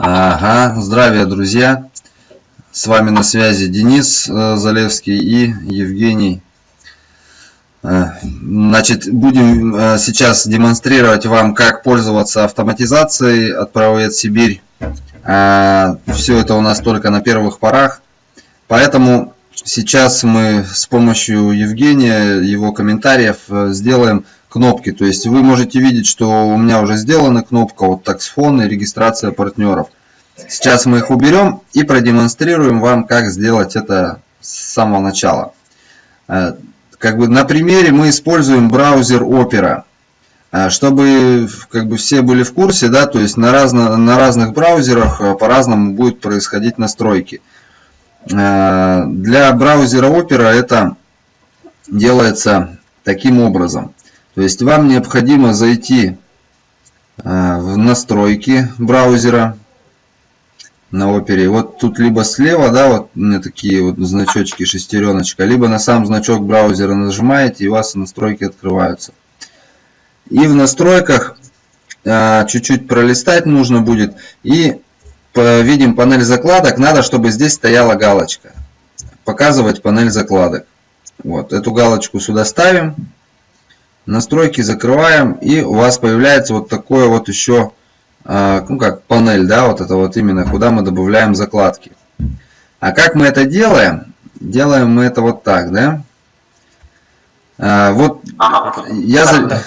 Ага, здравия, друзья! С вами на связи Денис э, Залевский и Евгений. Э, значит, будем э, сейчас демонстрировать вам, как пользоваться автоматизацией от Правовед Сибирь. Все это у нас только на первых порах. Поэтому сейчас мы с помощью Евгения, его комментариев, сделаем кнопки. То есть вы можете видеть, что у меня уже сделана кнопка вот таксфон и регистрация партнеров. Сейчас мы их уберем и продемонстрируем вам, как сделать это с самого начала. Э, как бы на примере мы используем браузер Opera. Э, чтобы как бы все были в курсе, да, то есть на, разно, на разных браузерах э, по-разному будет происходить настройки. Для браузера Opera это делается таким образом. То есть вам необходимо зайти в настройки браузера на опере. Вот тут либо слева, да, вот у меня такие вот значочки, шестереночка, либо на сам значок браузера нажимаете, и у вас настройки открываются. И в настройках а, чуть-чуть пролистать нужно будет. И видим панель закладок. Надо, чтобы здесь стояла галочка. Показывать панель закладок. Вот, эту галочку сюда ставим настройки закрываем, и у вас появляется вот такое вот еще, а, ну как панель, да, вот это вот именно, куда мы добавляем закладки. А как мы это делаем? Делаем мы это вот так, да? А, вот я за...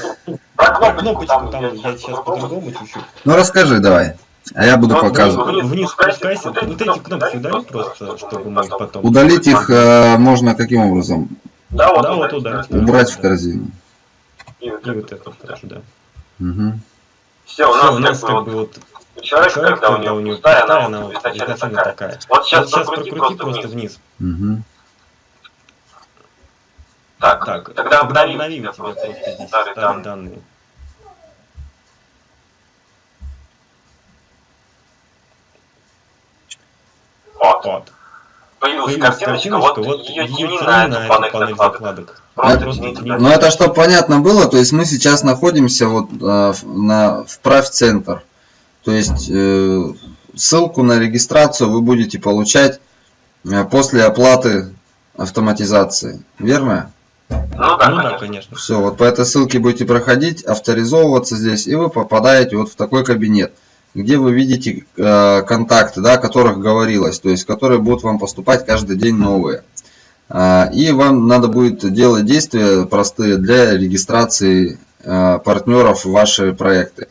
Ну расскажи давай. А я буду показывать. Вниз спускайся. Вот эти кнопки удали просто, чтобы мы потом... Удалить их э, можно каким образом? Да, вот, да, вот удалить. Убрать в корзину. И вот, и вот это тоже, да. Угу. Все, у нас, Все, у нас как бы вот человек, человек когда, когда у него пустая, она, она вот изначально такая. такая. Вот сейчас, вот сейчас прокрути, прокрути просто вниз. вниз. Угу. Так, так, тогда обновим, обновим тебе просто здесь старые данные. данные. Вот. вот. Появилась, картиночка, картиночка, вот ее тяни на эту панель закладок. закладок. Ну это чтобы понятно было, то есть мы сейчас находимся вот э, на вправь центр. То есть э, ссылку на регистрацию вы будете получать э, после оплаты автоматизации. Верно? Ну да, ну, да конечно. Все, вот по этой ссылке будете проходить, авторизовываться здесь, и вы попадаете вот в такой кабинет, где вы видите э, контакты, да, о которых говорилось, то есть которые будут вам поступать каждый день новые. А, и вам надо будет делать действия простые для регистрации а, партнеров в ваши проекты.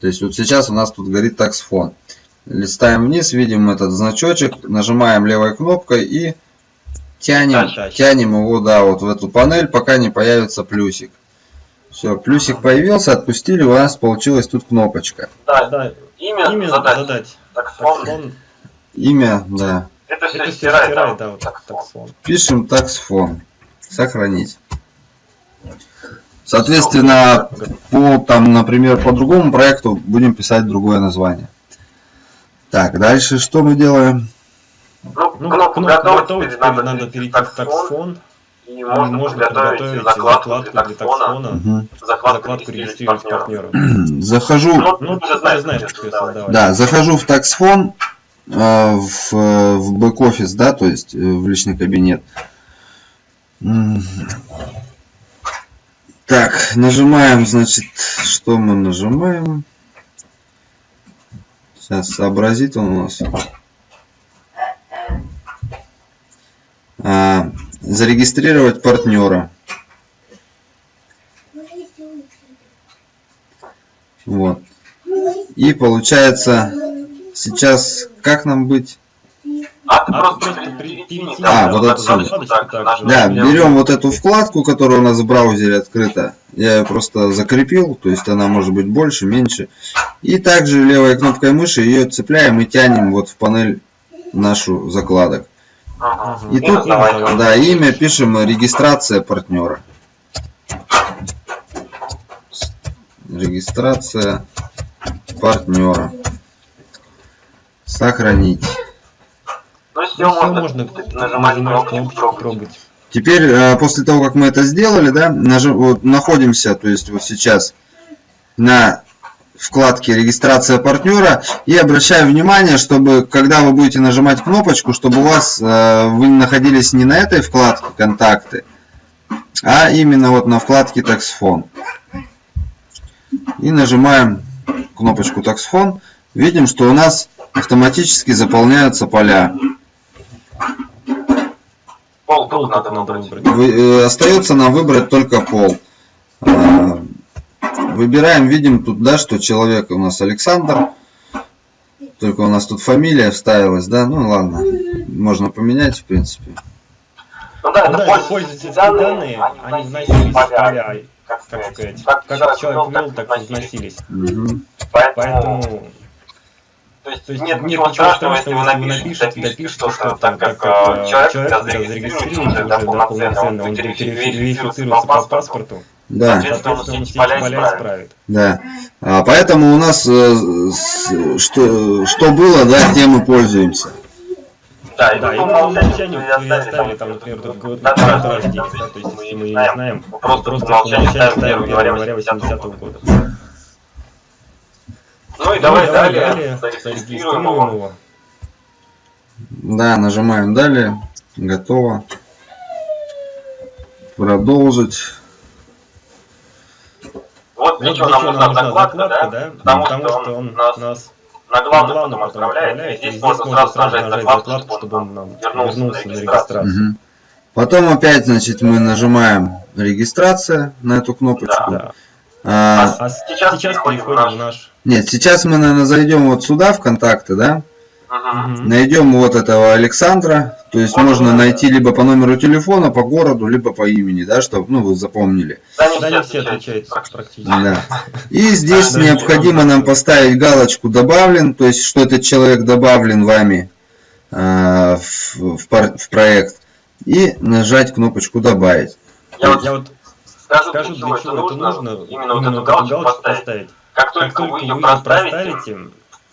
То есть вот сейчас у нас тут горит таксфон. Листаем вниз, видим этот значочек, нажимаем левой кнопкой и тянем, тянем его да, вот в эту панель, пока не появится плюсик. Все, плюсик появился, отпустили, у нас получилась тут кнопочка. Да, да. Имя, Имя задать. задать. Таксфон. Имя, да. Это все стирает, да, да, вот таксфон. Пишем таксфон. Сохранить. Соответственно, по там, например, по другому проекту будем писать другое название. Так, дальше что мы делаем? Ну, ну кнопку готовить, теперь надо, надо перейти в таксфон. И можно, можно приготовить закладку, закладку для таксфона, угу. закладку, закладку регистрировать партнера. Захожу, ну, ну, ты знаешь, знаешь, как Да, захожу в таксфон, а, в, в бэк-офис, да, то есть э, в личный кабинет. Так, нажимаем, значит, что мы нажимаем? Сейчас сообразит он у нас. А, зарегистрировать партнера. Вот. И получается Сейчас как нам быть? А, а, а вот отсюда. Да, берем вот эту вкладку, которая у нас в браузере открыта. Я ее просто закрепил, то есть она может быть больше, меньше. И также левой кнопкой мыши ее цепляем и тянем вот в панель нашу закладок. И тут, да, имя пишем регистрация партнера. Регистрация партнера. Сохранить. Ну, все, ну, можно, нажимать, нажимать кнопку «Пробовать». Теперь, э, после того, как мы это сделали, да, нажим, вот, находимся, то есть вот сейчас на вкладке регистрация партнера и обращаю внимание, чтобы когда вы будете нажимать кнопочку, чтобы у вас э, вы находились не на этой вкладке контакты, а именно вот на вкладке таксфон. И нажимаем кнопочку таксфон. Видим, что у нас автоматически заполняются поля. Пол, пол надо выбрать. Вы, э, остается нам выбрать только пол. Выбираем, видим тут, да, что человек у нас Александр. Только у нас тут фамилия вставилась, да? Ну ладно, можно поменять, в принципе. Ну да, это да, пользовательские данные, они вносились в поля, как сказать. Как, как человек ввел, так и вносились. Угу. Поэтому... То есть, то есть нет, нет ничего страшного, если вы напишете, допишете, что там как э, человек, когда зарегистрируется уже, да, полноценно, он верифицируется по паспорту, да. Соответственно, он все поля исправит. Да. А, поэтому у нас э, с, что, что было, да, тем мы пользуемся. Да, и, да, и по умолчанию вы оставили там, например, только год рождения, да, то есть если мы не знаем, просто, просто по умолчанию ставим 1 января 80 -го года. Ну и давай, ну, далее, далее зарегистрируем его. Да, нажимаем далее, готово. Продолжить. Вот для чего нам нужна закладка, закладка да? Потому, Потому что он нас, нас на главном, главном потом отправляет, и здесь, можно сразу нажать закладку, чтобы он нам вернулся, на регистрацию. Угу. Потом опять, значит, мы нажимаем регистрация на эту кнопочку. Да. А, а, а сейчас, сейчас переходим в наш... Нет, сейчас мы, наверное, зайдем вот сюда, в контакты, да? Угу. Найдем вот этого Александра. То есть вот можно найти либо по номеру телефона, по городу, либо по имени, да, чтобы ну, вы запомнили. Да, не, да, не все отвечают практически. Да. И здесь да, необходимо да, нам поставить галочку «Добавлен», то есть что этот человек добавлен вами э, в, в, в проект. И нажать кнопочку «Добавить». Я вот, я вот скажу, скажу для чего это нужно, именно, именно вот эту галочку поставить. поставить. Как только, как только вы ее проставите,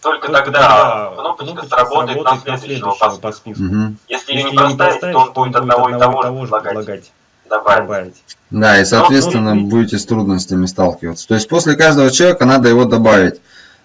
только, Только тогда кнопочка, кнопочка сработает на следующего по списку. По списку. Угу. Если, ее не проставить, то он будет одного и того же предлагать. Добавить. Да, и соответственно Но, будете с трудностями сталкиваться. То есть после каждого человека надо его добавить.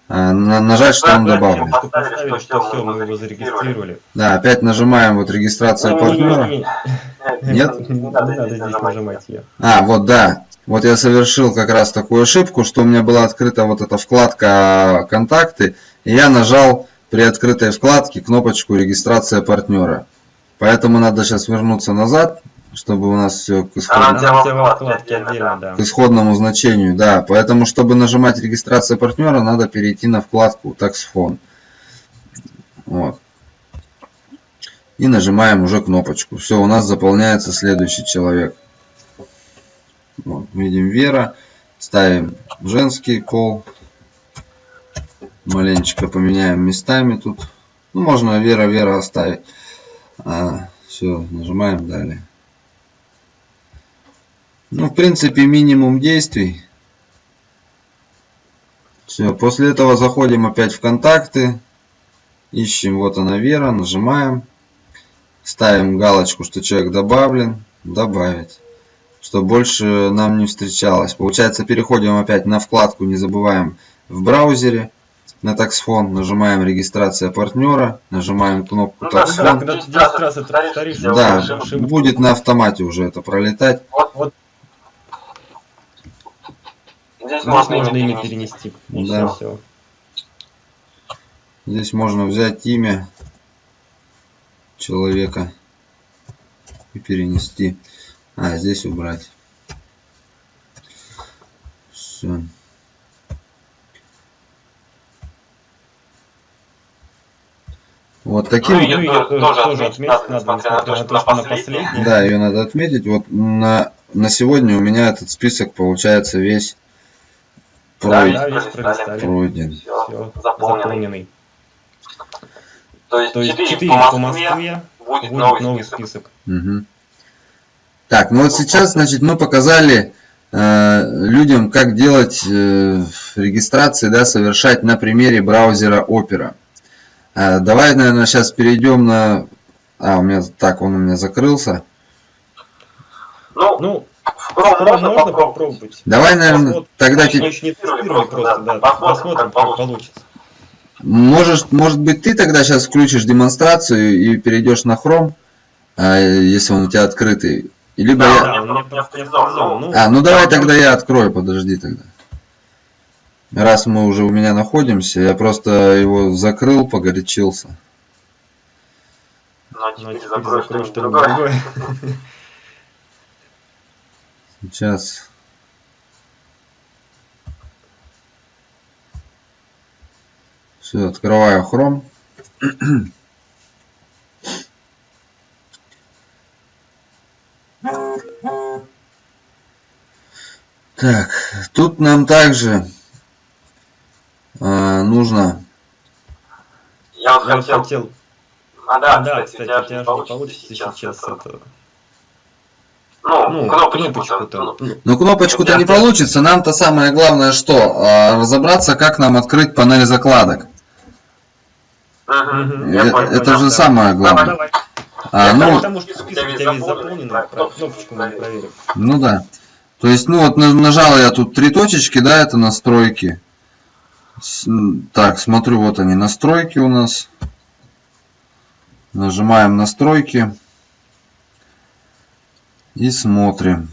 А, нажать, что он добавлен. Поставили, что все, мы его зарегистрировали. Да, опять нажимаем вот регистрация не, партнера. Не, не, Нет? Не надо, не надо здесь нажимать ее. А, вот да. Вот я совершил как раз такую ошибку, что у меня была открыта вот эта вкладка контакты, я нажал при открытой вкладке кнопочку регистрация партнера. Поэтому надо сейчас вернуться назад, чтобы у нас все к исходному, к исходному значению. Да, поэтому, чтобы нажимать регистрация партнера, надо перейти на вкладку таксфон. Вот. И нажимаем уже кнопочку. Все, у нас заполняется следующий человек. Вот, видим Вера. Ставим женский пол маленечко поменяем местами тут. Ну, можно Вера, Вера оставить. А, все, нажимаем далее. Ну, в принципе, минимум действий. Все, после этого заходим опять в контакты. Ищем, вот она Вера, нажимаем. Ставим галочку, что человек добавлен. Добавить. Чтобы больше нам не встречалось. Получается, переходим опять на вкладку, не забываем, в браузере на таксфон, нажимаем регистрация партнера, нажимаем кнопку ну, таксфон. Да, когда ты 10 раз это повторишь, да, будет на автомате уже это пролетать. Вот, вот. Здесь, Здесь можно, можно имя перенести. Да. Все. Здесь можно взять имя человека и перенести. А, здесь убрать. Все. Вот таким... Ну, ее тоже, тоже отметить надо, несмотря на то, что на последний. Да, ее надо отметить. Вот на, на сегодня у меня этот список получается весь пройден. Да, весь пройден. Все, Все заполненный. То есть, то есть 4, 4 по Москве будет, будет новый, новый список. список. Угу. Так, ну вот сейчас, значит, мы показали э, людям, как делать э, регистрации, да, совершать на примере браузера Opera. А, давай, наверное, сейчас перейдем на... А, у меня так, он у меня закрылся. Ну, ну Chrome можно, можно попробовать. Давай, наверное, Вот, тогда тебе... не тестировали просто, да, посмотрим, как получится. Может, может быть, ты тогда сейчас включишь демонстрацию и перейдешь на Chrome, а, если он у тебя открытый. Либо Да, я... да, авторизован. Ну, А, ну давай тогда я открою, подожди тогда. Раз мы уже у меня находимся, я просто его закрыл, погорячился. Ну, а ну, а теперь теперь закрой закрой что-нибудь другое. другое. Сейчас. Все, открываю Chrome. Так, тут нам также а, нужно Я вот Я вот хотел... хотел... А, да, Да, кстати, кстати, у тебя же не получится сейчас сейчас это... это... Ну, Ну, кнопочку, кнопочку-то. ну, ну, Ну, кнопочку-то не получится. Нам-то самое главное что? А, Разобраться, как нам открыть панель закладок. я понял, Это понял. же самое Давай, главное. давай. А, Я ну, Потому что список у тебя весь заполнен, Да, кнопочку мы проверим. ну да. То есть, ну вот на- нажал я тут три точечки, да, это настройки. Так, смотрю, вот они, настройки у нас. Нажимаем настройки. И смотрим.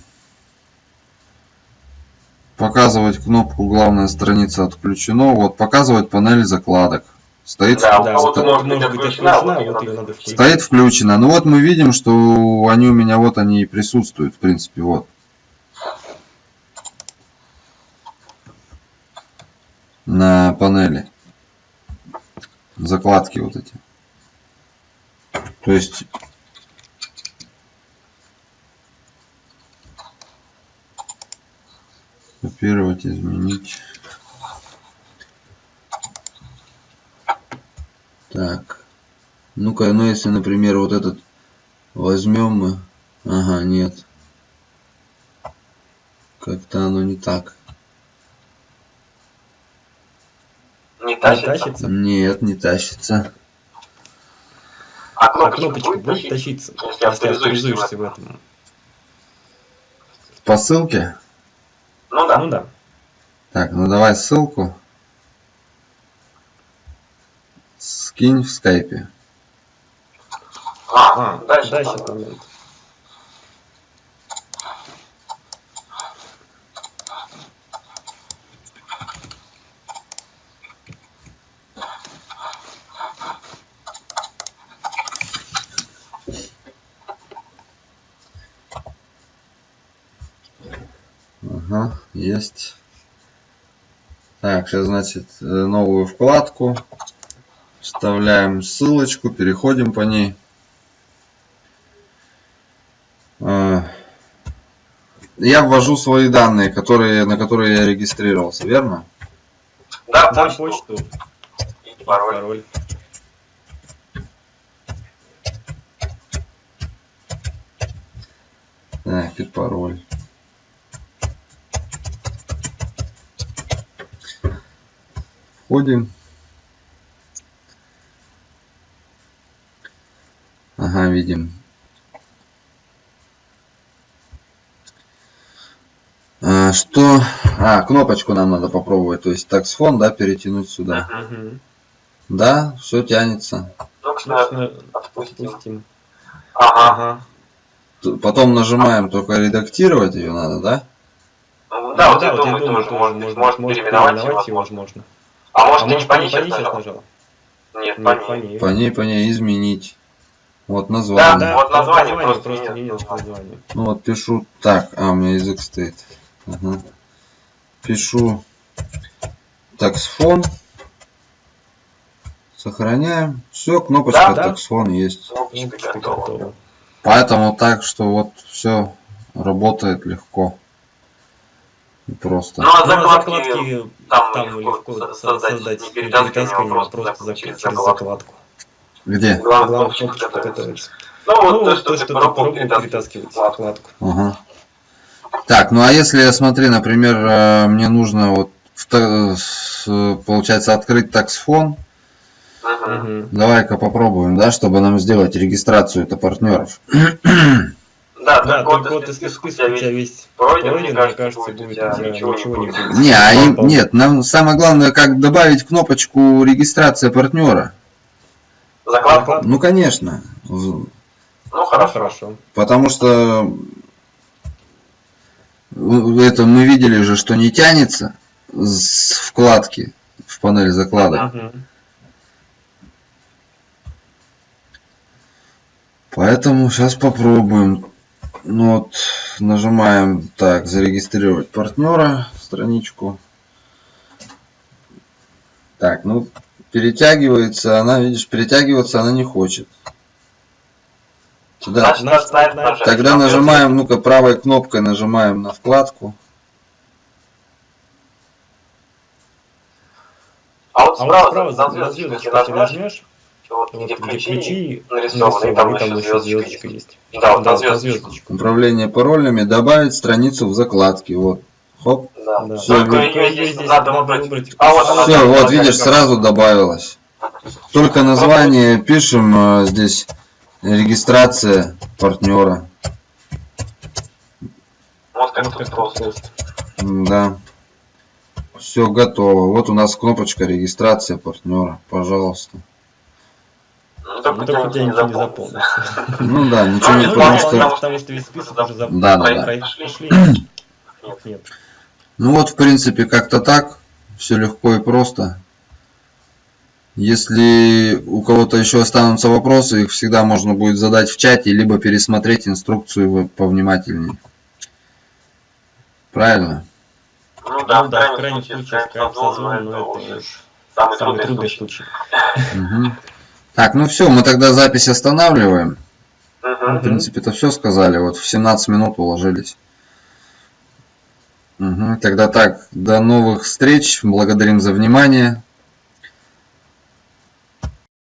Показывать кнопку главная страница отключено. Вот, показывать панель закладок. Стоит, Да, вот может быть может быть отключена, отключена, вот вот её ее надо надо включить. стоит включено. Ну вот мы видим, что они у меня вот они и присутствуют, в принципе, вот. На панели. Закладки вот эти. То есть копировать, изменить. Так. Ну-ка, ну если, например, вот этот возьмем мы. Ага, нет. Как-то оно не так. Не Не тащится. тащится? Нет, не тащится. А А кнопочка кнопочка будет будет тащиться? Если авторизуешься в этом. По ссылке? Ну да. Ну да. Так, ну давай ссылку. Скинь в скайпе. А, А, дальше. дай там. сейчас момент. Ага, есть. Так, сейчас, значит, э, новую вкладку. Вставляем ссылочку, переходим по ней. А, Я ввожу свои данные, которые, на которые я регистрировался, верно? Да, Да, почту. почту, И пароль. пароль. Так, и пароль. Входим. Ага, видим. А, что? А, кнопочку нам надо попробовать. То есть таксфон, да, перетянуть сюда. Мгм. Да, все тянется. Ну, Собственно, отпустим. Ага. Потом нажимаем только редактировать ее надо, да? Ну, Да, вот я я думаю, тоже, может, быть, может переименовать его, возможно. возможно. А А может, ты не может, по по ней сейчас нажал? нажал? Нет, Нет, по ней. По ней, по ней изменить. Вот Да, название. да. вот название просто просто нет. не нет названия. Ну вот пишу так, а у меня язык стоит. Ага. Пишу таксфон. Сохраняем. Все, кнопочка Да, да. таксфон есть. Кнопочка готова. Поэтому так, что вот все работает легко. Просто. Ну, а Ну, а закладки закладки там там легко легко со- со- создать, создать не перетаскиванием, а а просто просто через закладку. закладку. Где? Главное, готовится. Ну, вот Ну, то, что ты пробовал перетаскивать. закладку. Ага. Так, ну а если, смотри, например, э, мне нужно вот получается открыть таксфон. Мгм. давай-ка попробуем, да, чтобы нам сделать регистрацию это партнеров. Да, Да, только вот список список у тебя весь пройден, пройден, мне кажется, будет будет тебя ничего ничего не будет. Не, а им- Попал. нет, нам самое главное, как добавить кнопочку регистрация партнера. Закладку? Ну, конечно. Ну, хорошо. хорошо. Потому что в- это мы видели же, что не тянется с вкладки в панель закладок. Мгм. Поэтому сейчас попробуем. Ну вот, нажимаем так, зарегистрировать партнера, страничку. Так, ну, перетягивается она, видишь, перетягиваться она не хочет. Тогда, Значит, тогда нажимаем, ну-ка, правой кнопкой нажимаем на вкладку. А вот А вот справа, справа за нажмешь, нажмешь, вот вот где ключи ключи нарисованы, и там еще звездочка звездочка есть. есть. Да, вот Да, звездочку. Управление паролями, добавить страницу в закладке. Вот. Хоп. Да. Да. Всё, Только ее здесь надо выбрать. А вот она. Все, да, вот видишь, да. сразу добавилось. Только название пишем э, здесь регистрация партнера. Вот как Вот тут как просто. Да. Все готово. Вот у нас кнопочка регистрация партнера. Пожалуйста. Ну, Ну, только у тебя только ничего не запомнился. Ну да, ничего Ну, не ну, потому потому что весь список уже Да, запомнил. да, да. Нет. Нет. Ну вот, в принципе, как-то так. Все легко и просто. Если у кого-то еще останутся вопросы, их всегда можно будет задать в чате, либо пересмотреть инструкцию повнимательнее. Правильно? Ну да, Ну в да, в крайнем случае, случае, скайп созвон, но это самый трудный случай. случай. Так, ну все, мы тогда запись останавливаем. В Мгм. принципе, это все сказали. Вот в 17 минут уложились. Мгм. Тогда так, до новых встреч. Благодарим за внимание.